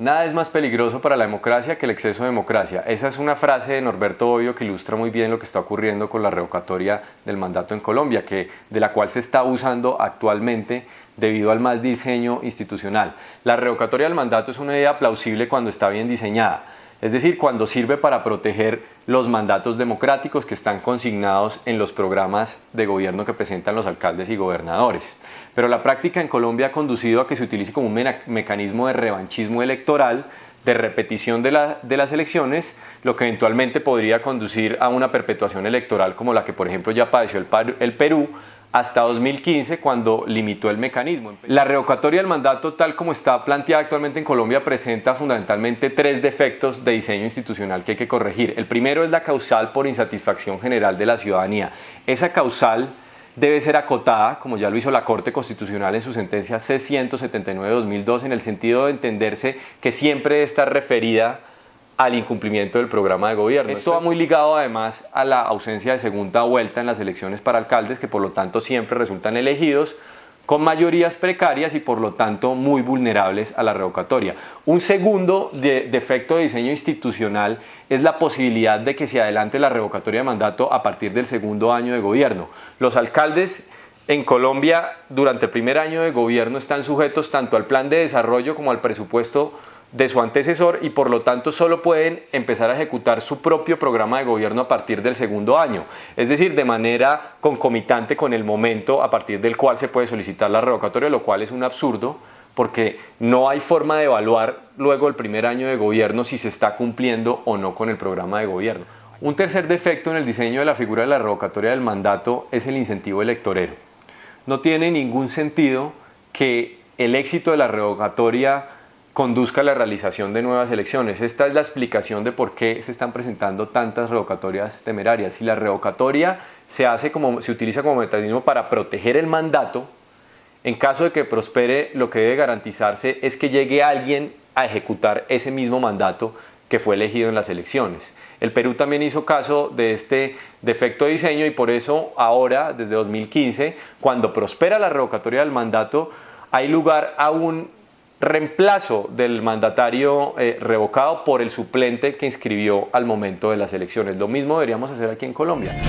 Nada es más peligroso para la democracia que el exceso de democracia. Esa es una frase de Norberto Bobbio que ilustra muy bien lo que está ocurriendo con la revocatoria del mandato en Colombia, que, de la cual se está usando actualmente debido al mal diseño institucional. La revocatoria del mandato es una idea plausible cuando está bien diseñada es decir, cuando sirve para proteger los mandatos democráticos que están consignados en los programas de gobierno que presentan los alcaldes y gobernadores. Pero la práctica en Colombia ha conducido a que se utilice como un mecanismo de revanchismo electoral, de repetición de, las elecciones, lo que eventualmente podría conducir a una perpetuación electoral como la que, por ejemplo, ya padeció el Perú, hasta 2015 cuando limitó el mecanismo. La revocatoria del mandato tal como está planteada actualmente en Colombia presenta fundamentalmente tres defectos de diseño institucional que hay que corregir. El primero es la causal por insatisfacción general de la ciudadanía. Esa causal debe ser acotada, como ya lo hizo la Corte Constitucional en su sentencia C-179-2002, en el sentido de entenderse que siempre está referida al incumplimiento del programa de gobierno. Esto va muy ligado además a la ausencia de segunda vuelta en las elecciones para alcaldes, que por lo tanto siempre resultan elegidos con mayorías precarias y por lo tanto muy vulnerables a la revocatoria. Un segundo defecto de diseño institucional es la posibilidad de que se adelante la revocatoria de mandato a partir del segundo año de gobierno. Los alcaldes en Colombia durante el primer año de gobierno están sujetos tanto al plan de desarrollo como al presupuesto de su antecesor y por lo tanto solo pueden empezar a ejecutar su propio programa de gobierno a partir del segundo año, es decir, de manera concomitante con el momento a partir del cual se puede solicitar la revocatoria, lo cual es un absurdo porque no hay forma de evaluar luego el primer año de gobierno si se está cumpliendo o no con el programa de gobierno. Un tercer defecto en el diseño de la figura de la revocatoria del mandato es el incentivo electorero. No tiene ningún sentido que el éxito de la revocatoria conduzca a la realización de nuevas elecciones. Esta es la explicación de por qué se están presentando tantas revocatorias temerarias. Si la revocatoria se, hace como, se utiliza como mecanismo para proteger el mandato, en caso de que prospere, lo que debe garantizarse es que llegue alguien a ejecutar ese mismo mandato que fue elegido en las elecciones. El Perú también hizo caso de este defecto de diseño y por eso ahora, desde 2015, cuando prospera la revocatoria del mandato, hay lugar a un reemplazo del mandatario eh, revocado por el suplente que inscribió al momento de las elecciones. Lo mismo deberíamos hacer aquí en Colombia.